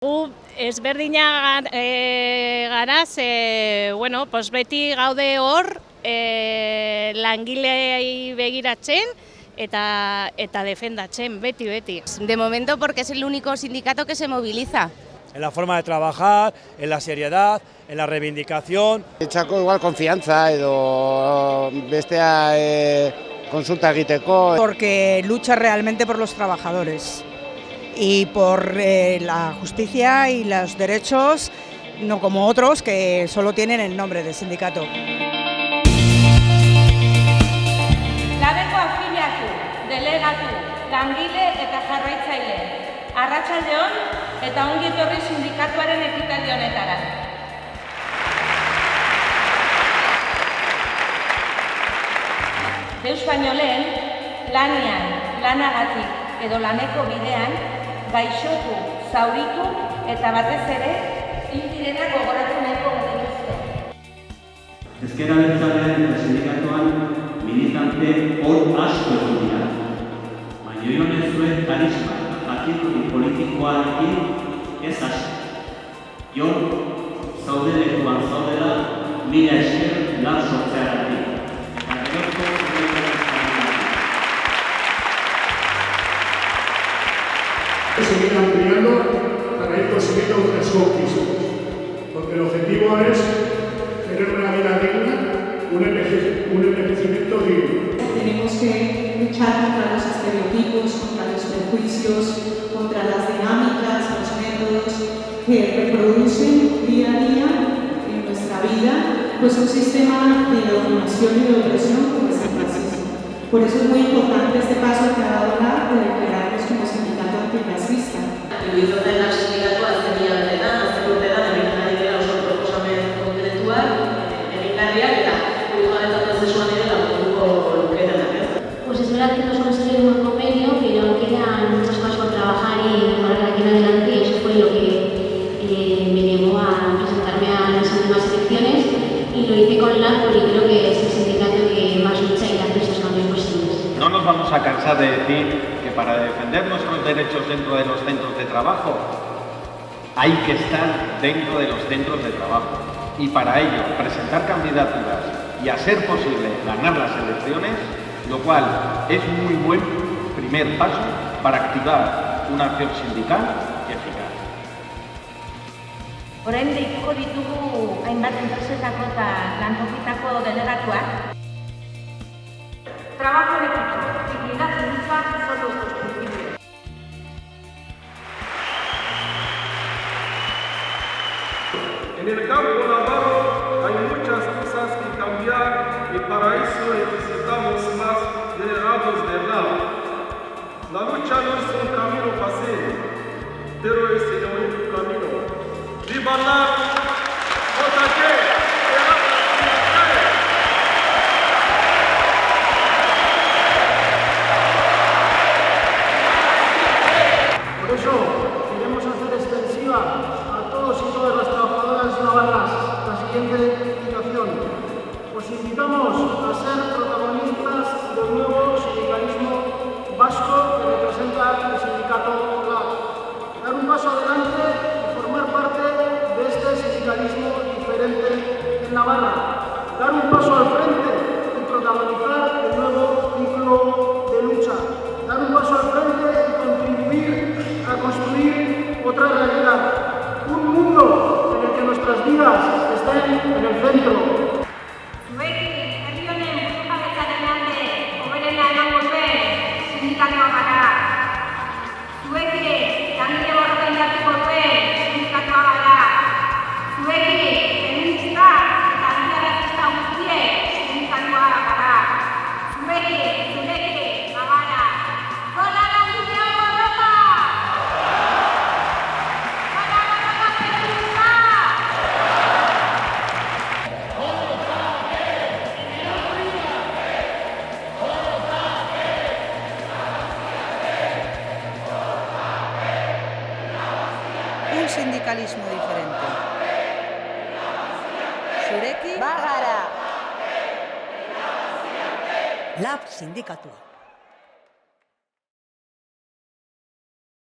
Gu ezberdina e, gara, ze, bueno, pues beti gaude hor e, langilei begiratzen eta, eta defendatzen, beti, beti. De momento porque es el único sindicato que se moviliza. En la forma de trabajar, en la seriedad, en la reivindicación. Etxako igual konfiantza edo bestea e, konsulta egiteko. Porque lucha realmente por los trabajadores y por eh, la justicia y los derechos, no como otros que solo tienen el nombre de sindicato. Labeko afiliatu, delegatu, langile eta jarraitzaile. Arratsaldeon eta ongi etorri sindikatuaren ekitaldi honetara. Deus baino lehen, lanian, lanagatik edo laneko bidean, gaixotu, zauritu eta batez ere, intirena gogoratu nahiko genituzte. Ezkera bertzalean eta sindikatuan militante hor asko egon dira. Baina joan ez zuen karisma eta jakituri politikoarekin ez hasi. Jon, zaude lekuan zaudela, mila esker lan sortzeagatik. Un, enveje un envejecimiento digno. Tenemos que luchar contra los estereotipos, contra los prejuicios, contra las dinámicas, los métodos que reproducen día a día en nuestra vida pues un sistema de dominación y de opresión como es el racismo. Por eso es muy importante este paso que ha dado la de declararnos como sindicato antirracista. Con creo que es el sindicato que más lucha y hace esos cambios posibles. No nos vamos a cansar de decir que para defender nuestros derechos dentro de los centros de trabajo hay que estar dentro de los centros de trabajo y para ello presentar candidaturas y a ser posible ganar las elecciones, lo cual es muy buen primer paso para activar una acción sindical y eficaz. Ditugu hainbat enpresetako eta lantokitako delegatuak. Trabajo en dignidad y lucha son nuestros principios. En el campo navarro hay muchas cosas que cambiar y para eso necesitamos más delegados de lado. La lucha no es un camino fácil, pero es el único camino. ¡Viva la Os invitamos a ser protagonistas del nuevo sindicalismo vasco que representa el sindicato LAB. Dar un paso adelante y formar parte de este sindicalismo diferente en Navarra. Dar un paso al frente y protagonizar el nuevo ciclo de lucha. Dar un paso al frente y contribuir a construir otra realidad. Un mundo en el que nuestras vidas estén en el centro. Un sindicalismo diferente. Zureki Bagara! Lab sindikatua.